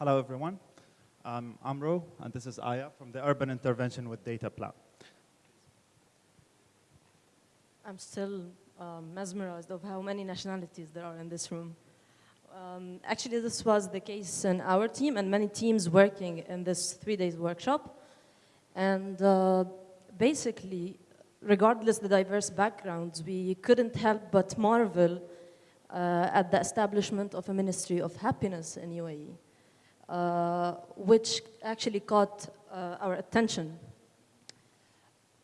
Hello, everyone. I'm Amro, and this is Aya from the Urban Intervention with Data Plan. I'm still um, mesmerized of how many nationalities there are in this room. Um, actually, this was the case in our team and many teams working in this three days workshop. And uh, basically, regardless the diverse backgrounds, we couldn't help but marvel uh, at the establishment of a Ministry of Happiness in UAE, which actually caught uh, our attention.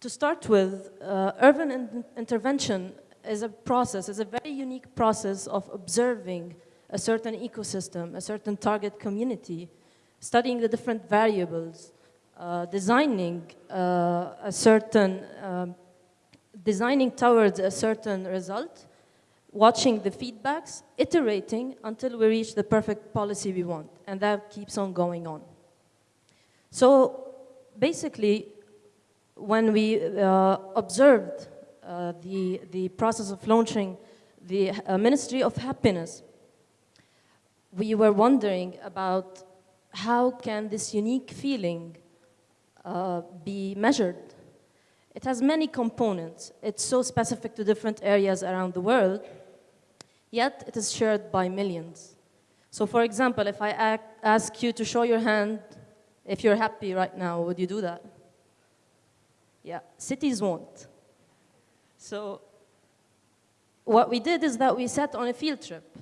To start with, uh, urban in intervention is a process, is a very unique process of observing a certain ecosystem, a certain target community, studying the different variables, uh, designing uh, a certain, um, designing towards a certain result, watching the feedbacks, iterating until we reach the perfect policy we want. And that keeps on going on. So basically, when we uh, observed uh, the, the process of launching the uh, Ministry of Happiness, we were wondering about how can this unique feeling uh, be measured. It has many components. It's so specific to different areas around the world, yet it is shared by millions. So for example, if I ask you to show your hand if you're happy right now, would you do that? Yeah, cities won't. So what we did is that we set on a field trip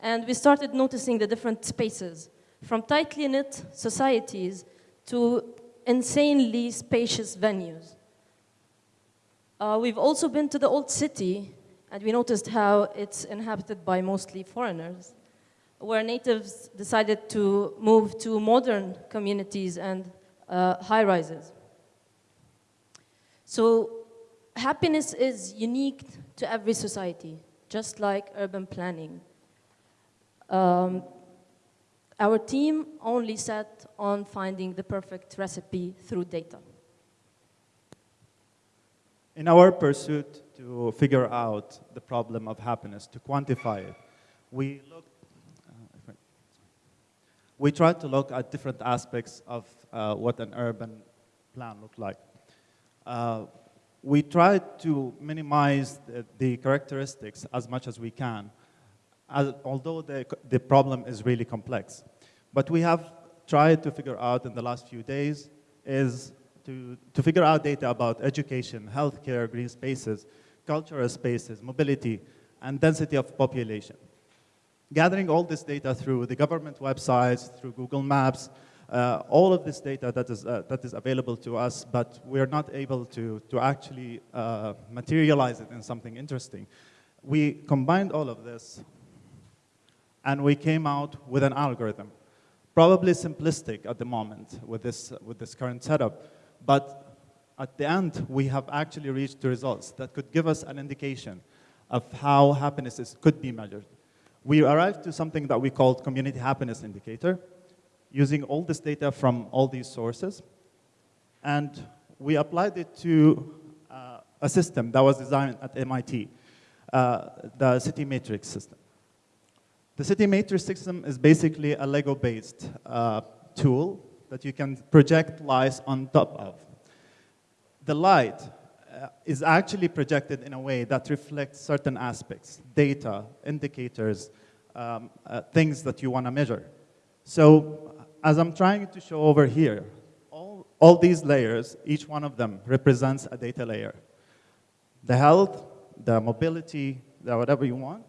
and we started noticing the different spaces, from tightly knit societies to insanely spacious venues. Uh, we've also been to the old city, and we noticed how it's inhabited by mostly foreigners, where natives decided to move to modern communities and uh, high-rises. So happiness is unique to every society, just like urban planning. Um, our team only set on finding the perfect recipe through data. In our pursuit to figure out the problem of happiness, to quantify it, we looked, uh, we tried to look at different aspects of uh, what an urban plan looked like. Uh, we tried to minimize the, the, characteristics as much as we can as, although the, the problem is really complex. But we have tried to figure out in the last few days is to, to figure out data about education, healthcare, green spaces, cultural spaces, mobility, and density of population. Gathering all this data through the government websites, through Google Maps, uh, all of this data that is, uh, that is available to us, but we're not able to, to actually uh, materialize it in something interesting. We combined all of this and we came out with an algorithm. Probably simplistic at the moment with this, with this current setup, but at the end, we have actually reached the results that could give us an indication of how happiness is, could be measured. We arrived to something that we called community happiness indicator, using all this data from all these sources, and we applied it to uh, a system that was designed at MIT, uh, the City Matrix system. The City Matrix system is basically a Lego-based uh, tool that you can project lights on top of. The light uh, is actually projected in a way that reflects certain aspects, data, indicators, um, uh, things that you want to measure. So as I'm trying to show over here, all, all these layers, each one of them represents a data layer. The health, the mobility, the whatever you want,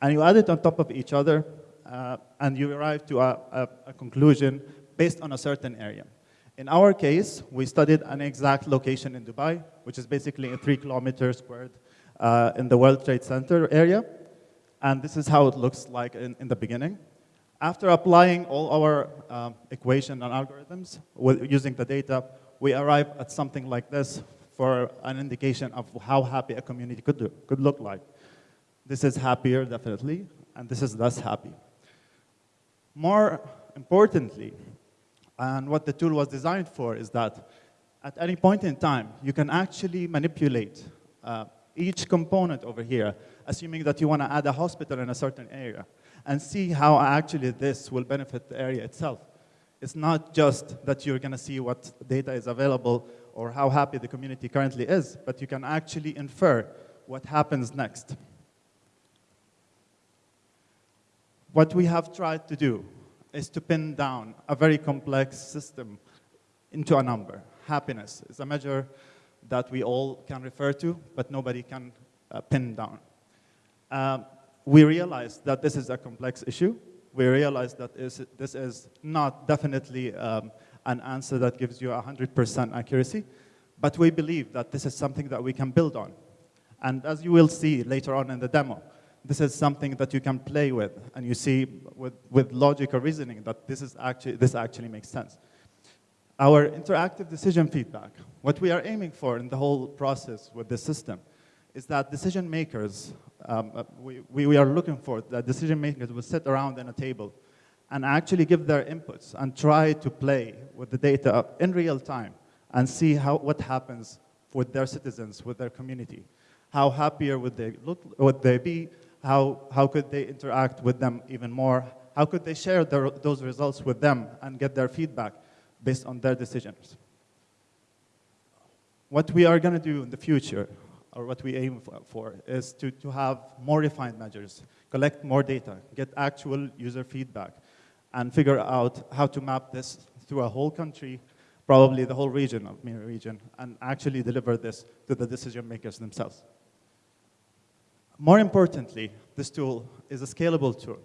and you add it on top of each other, uh, and you arrive to a, a, a, conclusion based on a certain area. In our case, we studied an exact location in Dubai, which is basically a three kilometer squared uh, in the World Trade Center area. And this is how it looks like in, in the beginning. After applying all our um, equation and algorithms with, using the data, we arrive at something like this for an indication of how happy a community could, do, could look like. This is happier, definitely, and this is less happy. More importantly, and what the tool was designed for is that at any point in time, you can actually manipulate uh, each component over here, assuming that you want to add a hospital in a certain area. and see how actually this will benefit the area itself. It's not just that you're going to see what data is available or how happy the community currently is, but you can actually infer what happens next. What we have tried to do is to pin down a very complex system into a number. Happiness is a measure that we all can refer to, but nobody can uh, pin down. Um, we realize that this is a complex issue. We realize that is, this is not definitely um, an answer that gives you 100% accuracy, but we believe that this is something that we can build on. And as you will see later on in the demo, this is something that you can play with, and you see with, with logic or reasoning that this, is actually, this actually makes sense. Our interactive decision feedback, what we are aiming for in the whole process with this system is that decision makers, um, uh, we, we are looking for that decision makers will sit around in a table and actually give their inputs and try to play with the data in real time and see how, what happens with their citizens, with their community. How happier would they, look, would they be? How, how could they interact with them even more? How could they share their, those results with them and get their feedback based on their decisions? What we are going to do in the future, or what we aim for, is to, to have more refined measures, collect more data, get actual user feedback, and figure out how to map this through a whole country, probably the whole region of MENA region, and actually deliver this to the decision makers themselves. More importantly, this tool is a scalable tool.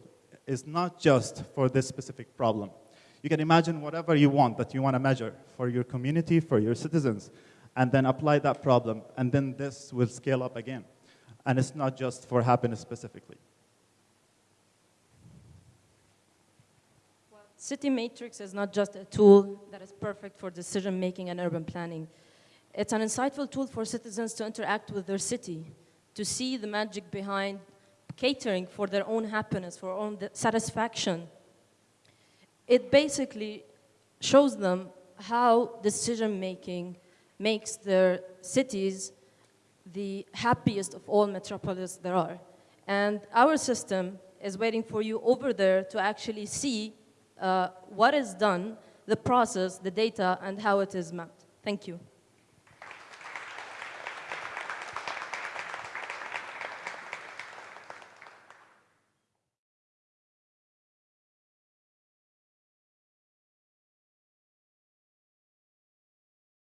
It's not just for this specific problem. You can imagine whatever you want that you want to measure for your community, for your citizens, and then apply that problem, and then this will scale up again. And it's not just for happiness specifically. Well, City Matrix is not just a tool that is perfect for decision making and urban planning. It's an insightful tool for citizens to interact with their city, to see the magic behind catering for their own happiness, for own satisfaction. It basically shows them how decision making makes their cities the happiest of all metropolis there are. And our system is waiting for you over there to actually see uh, what is done, the process, the data, and how it is mapped. Thank you.